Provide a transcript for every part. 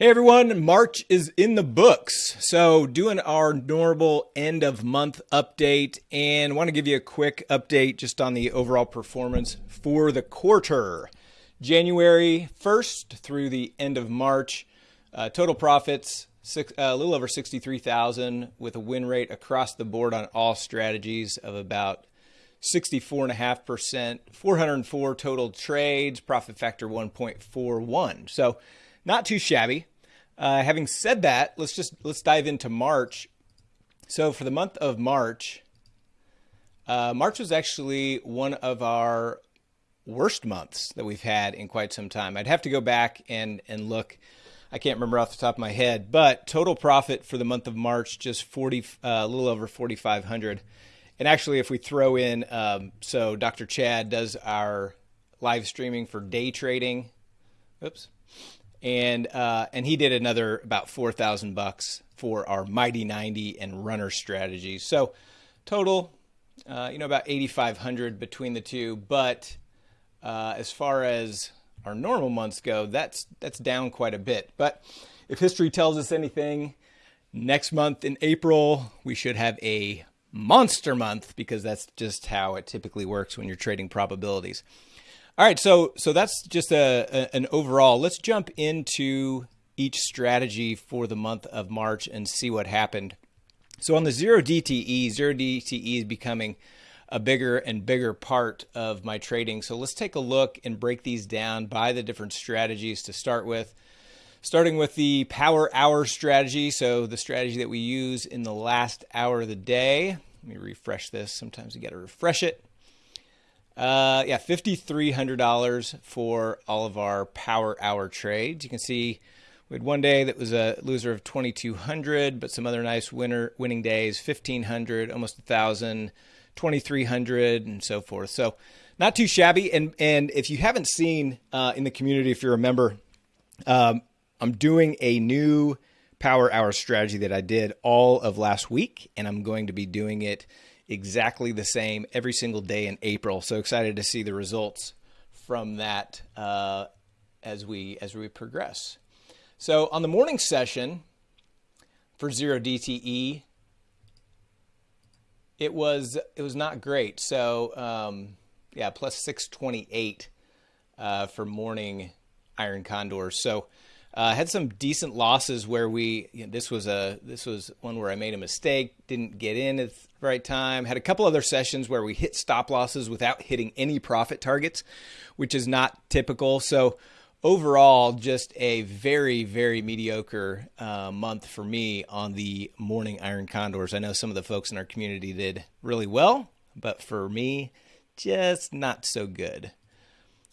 Hey everyone, March is in the books. So, doing our normal end of month update and want to give you a quick update just on the overall performance for the quarter. January 1st through the end of March, uh, total profits six, uh, a little over 63,000 with a win rate across the board on all strategies of about 64.5%, 404 total trades, profit factor 1.41. So, not too shabby. Uh, having said that, let's just let's dive into March. So for the month of March, uh, March was actually one of our worst months that we've had in quite some time. I'd have to go back and and look. I can't remember off the top of my head, but total profit for the month of March just forty, uh, a little over forty five hundred. And actually, if we throw in, um, so Dr. Chad does our live streaming for day trading. Oops and uh, and he did another about four thousand bucks for our Mighty ninety and runner strategies. So total, uh, you know, about eighty five hundred between the two. But uh, as far as our normal months go, that's that's down quite a bit. But if history tells us anything, next month in April we should have a monster month because that's just how it typically works when you're trading probabilities. All right, so so that's just a, a, an overall. Let's jump into each strategy for the month of March and see what happened. So on the zero DTE, zero DTE is becoming a bigger and bigger part of my trading. So let's take a look and break these down by the different strategies to start with. Starting with the power hour strategy, so the strategy that we use in the last hour of the day. Let me refresh this. Sometimes you got to refresh it. Uh, yeah, $5,300 for all of our power hour trades. You can see we had one day that was a loser of 2,200, but some other nice winner winning days, 1,500, almost 1,000, 2,300, and so forth. So not too shabby. And, and if you haven't seen uh, in the community, if you're a member, um, I'm doing a new power hour strategy that I did all of last week, and I'm going to be doing it exactly the same every single day in April. So excited to see the results from that uh, as we as we progress. So on the morning session for zero DTE, it was it was not great. So um, yeah, plus 628 uh, for morning iron condors. So uh, had some decent losses where we you know, this was a this was one where I made a mistake, didn't get in at the right time. Had a couple other sessions where we hit stop losses without hitting any profit targets, which is not typical. So overall, just a very very mediocre uh, month for me on the morning iron condors. I know some of the folks in our community did really well, but for me, just not so good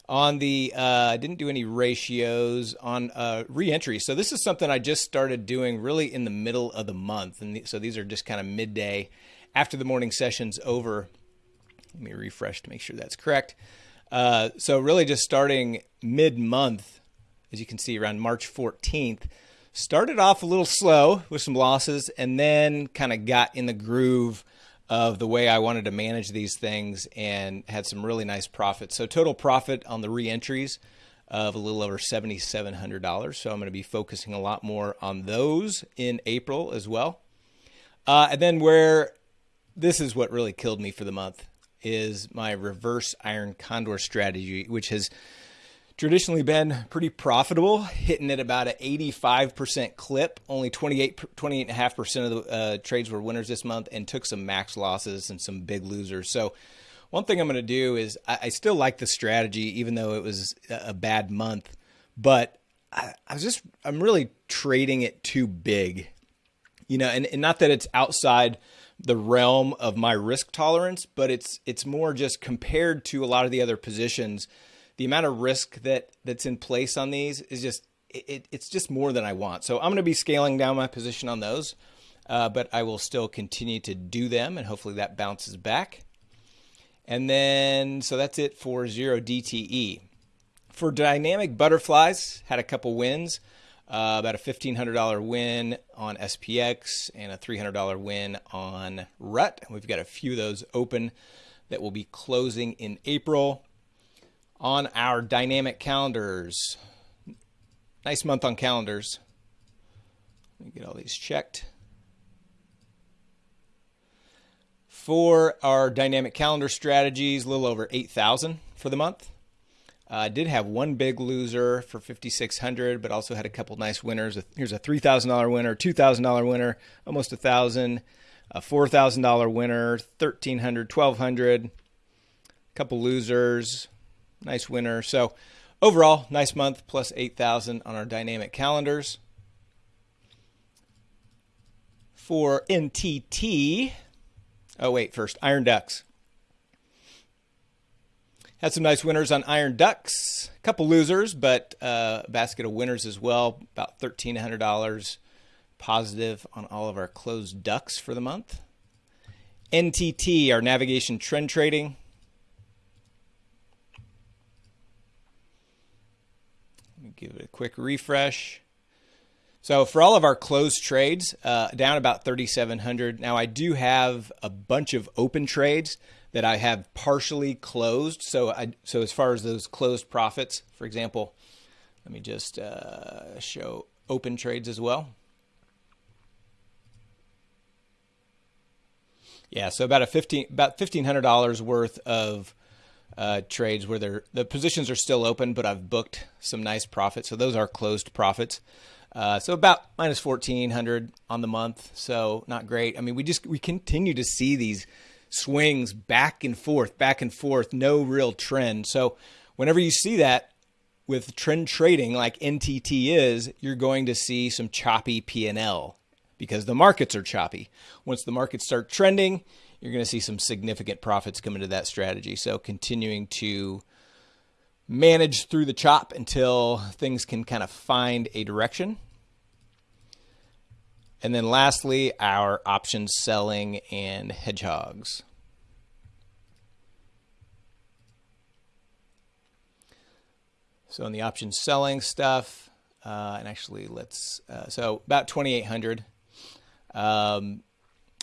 on the uh, didn't do any ratios on uh, reentry. So this is something I just started doing really in the middle of the month, and so these are just kind of midday after the morning session's over. Let me refresh to make sure that's correct. Uh, so really just starting mid month, as you can see around March 14th. Started off a little slow with some losses, and then kind of got in the groove of the way I wanted to manage these things and had some really nice profits. So total profit on the reentries of a little over $7,700. So I'm going to be focusing a lot more on those in April as well. Uh, and then where this is what really killed me for the month is my reverse iron condor strategy, which has traditionally been pretty profitable, hitting at about an 85% clip. Only 28, 28.5% of the uh, trades were winners this month and took some max losses and some big losers. So, one thing I'm going to do is I, I, still like the strategy, even though it was a bad month, but I, I was just, I'm really trading it too big, you know, and, and not that it's outside the realm of my risk tolerance, but it's, it's more just compared to a lot of the other positions the amount of risk that that's in place on these is just it, it's just more than I want. So I'm going to be scaling down my position on those, uh, but I will still continue to do them, and hopefully that bounces back. And then so that's it for zero DTE. For dynamic butterflies, had a couple wins. Uh, about a $1,500 win on SPX and a $300 win on RUT. We've got a few of those open that will be closing in April on our dynamic calendars. Nice month on calendars. Let me get all these checked. For our dynamic calendar strategies, a little over 8,000 for the month. Uh, I uh, did have one big loser for 5,600, but also had a couple nice winners. Here's a $3,000 winner, $2,000 winner, almost a thousand, a $4,000 winner, 1,300, 1,200, a couple losers, nice winner. So overall, nice month, plus 8,000 on our dynamic calendars. For NTT, oh wait, first Iron Ducks. Had some nice winners on Iron Ducks, a couple losers, but uh, a basket of winners as well. About $1,300 positive on all of our closed ducks for the month. NTT, our navigation trend trading. Let me give it a quick refresh. So for all of our closed trades, uh, down about 3,700. Now I do have a bunch of open trades that I have partially closed. So I so as far as those closed profits, for example, let me just uh, show open trades as well. Yeah, so about a fifteen about fifteen hundred dollars worth of uh, trades where they're, the positions are still open, but I've booked some nice profits. So those are closed profits. Uh, so about minus 1400 on the month. So not great. I mean, we just, we continue to see these swings back and forth, back and forth, no real trend. So whenever you see that with trend trading like NTT is, you're going to see some choppy P&L because the markets are choppy. Once the markets start trending, you're going to see some significant profits come into that strategy. So continuing to manage through the chop until things can kind of find a direction. And then lastly, our options selling and hedgehogs. So in the options selling stuff, uh, and actually let's, uh, so about 2,800. Um,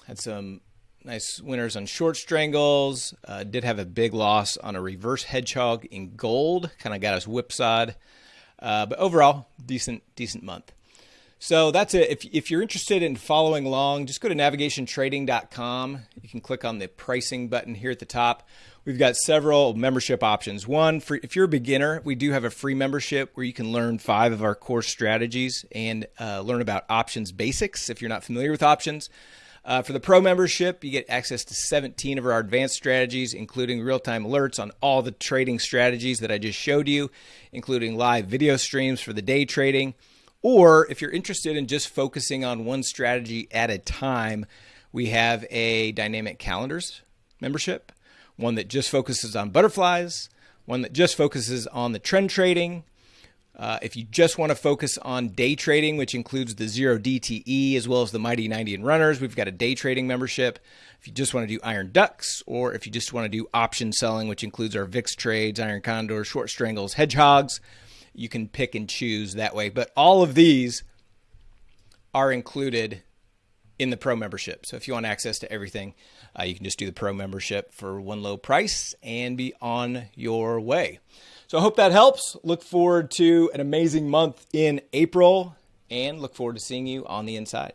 had some nice winners on short strangles. Uh, did have a big loss on a reverse hedgehog in gold. Kind of got us whipsawed. Uh, but overall, decent, decent month. So that's it. If, if you're interested in following along, just go to navigationtrading.com. You can click on the pricing button here at the top. We've got several membership options. One, for if you're a beginner, we do have a free membership where you can learn five of our core strategies and uh, learn about options basics if you're not familiar with options. Uh, for the pro membership, you get access to 17 of our advanced strategies, including real time alerts on all the trading strategies that I just showed you, including live video streams for the day trading or if you're interested in just focusing on one strategy at a time, we have a dynamic calendars membership, one that just focuses on butterflies, one that just focuses on the trend trading. Uh, if you just want to focus on day trading, which includes the zero DTE as well as the Mighty 90 and runners, we've got a day trading membership. If you just want to do iron ducks, or if you just want to do option selling, which includes our VIX trades, iron condors, short strangles, hedgehogs, you can pick and choose that way. But all of these are included in the pro membership. So if you want access to everything, uh, you can just do the pro membership for one low price and be on your way. So I hope that helps. Look forward to an amazing month in April and look forward to seeing you on the inside.